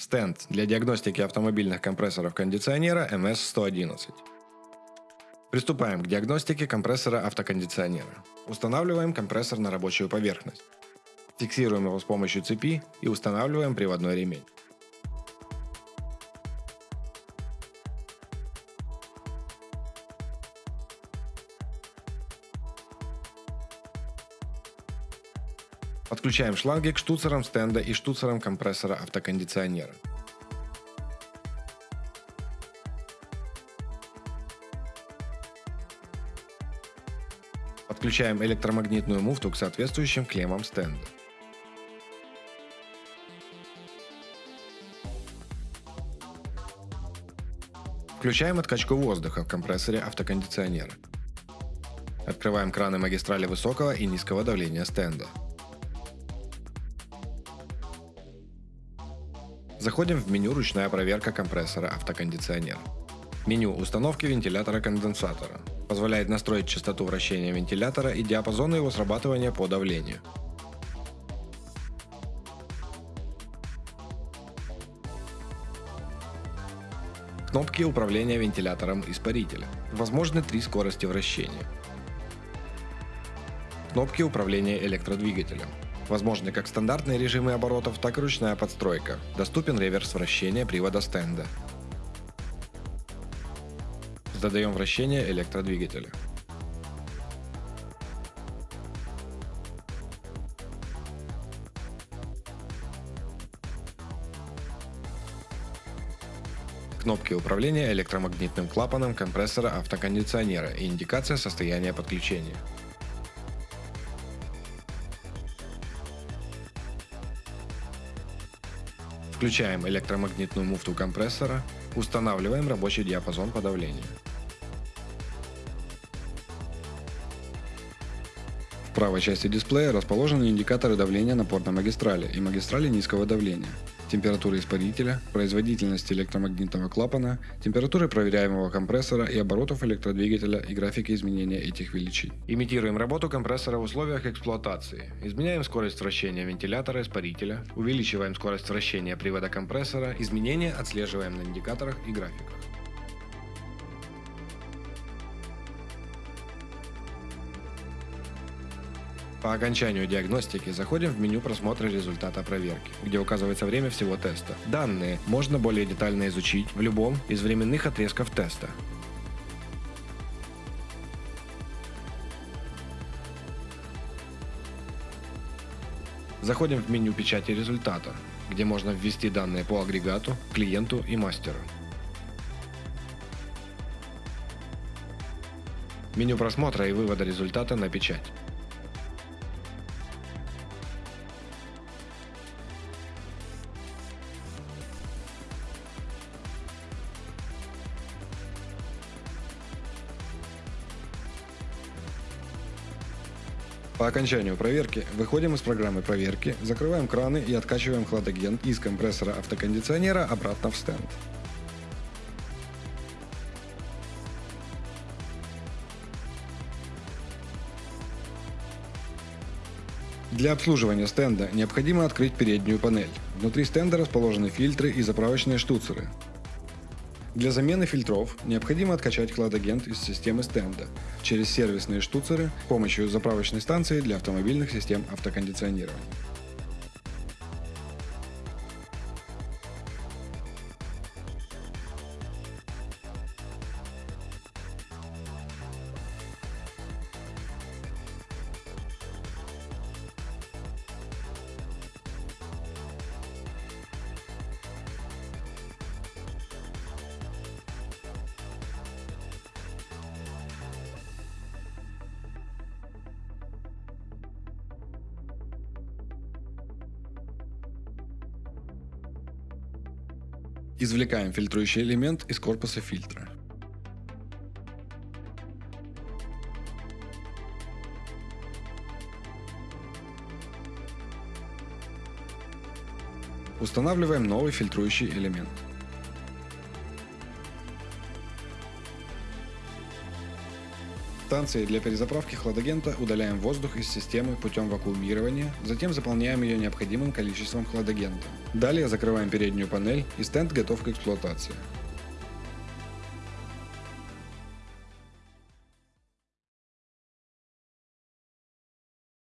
Стенд для диагностики автомобильных компрессоров кондиционера MS-111. Приступаем к диагностике компрессора автокондиционера. Устанавливаем компрессор на рабочую поверхность. Фиксируем его с помощью цепи и устанавливаем приводной ремень. Подключаем шланги к штуцерам стенда и штуцерам компрессора автокондиционера. Подключаем электромагнитную муфту к соответствующим клеммам стенда. Включаем откачку воздуха в компрессоре автокондиционера. Открываем краны магистрали высокого и низкого давления стенда. Заходим в меню «Ручная проверка компрессора автокондиционера». Меню установки вентилятора-конденсатора. Позволяет настроить частоту вращения вентилятора и диапазон его срабатывания по давлению. Кнопки управления вентилятором испарителя. Возможны три скорости вращения. Кнопки управления электродвигателем. Возможны как стандартные режимы оборотов, так и ручная подстройка. Доступен реверс вращения привода стенда. Задаем вращение электродвигателя. Кнопки управления электромагнитным клапаном компрессора автокондиционера и индикация состояния подключения. Включаем электромагнитную муфту компрессора, устанавливаем рабочий диапазон по давлению. В правой части дисплея расположены индикаторы давления напорной магистрали и магистрали низкого давления температуры испарителя, производительности электромагнитного клапана, температуры проверяемого компрессора и оборотов электродвигателя и графики изменения этих величин. Имитируем работу компрессора в условиях эксплуатации. Изменяем скорость вращения вентилятора испарителя, увеличиваем скорость вращения привода компрессора, изменения отслеживаем на индикаторах и графиках. По окончанию диагностики заходим в меню просмотра результата проверки, где указывается время всего теста. Данные можно более детально изучить в любом из временных отрезков теста. Заходим в меню печати результата, где можно ввести данные по агрегату, клиенту и мастеру. Меню просмотра и вывода результата на печать. По окончанию проверки выходим из программы проверки, закрываем краны и откачиваем хладагент из компрессора автокондиционера обратно в стенд. Для обслуживания стенда необходимо открыть переднюю панель. Внутри стенда расположены фильтры и заправочные штуцеры. Для замены фильтров необходимо откачать хладагент из системы стенда через сервисные штуцеры с помощью заправочной станции для автомобильных систем автокондиционирования. Извлекаем фильтрующий элемент из корпуса фильтра. Устанавливаем новый фильтрующий элемент. Станции для перезаправки хладагента удаляем воздух из системы путем вакуумирования, затем заполняем ее необходимым количеством хладагента. Далее закрываем переднюю панель и стенд готов к эксплуатации.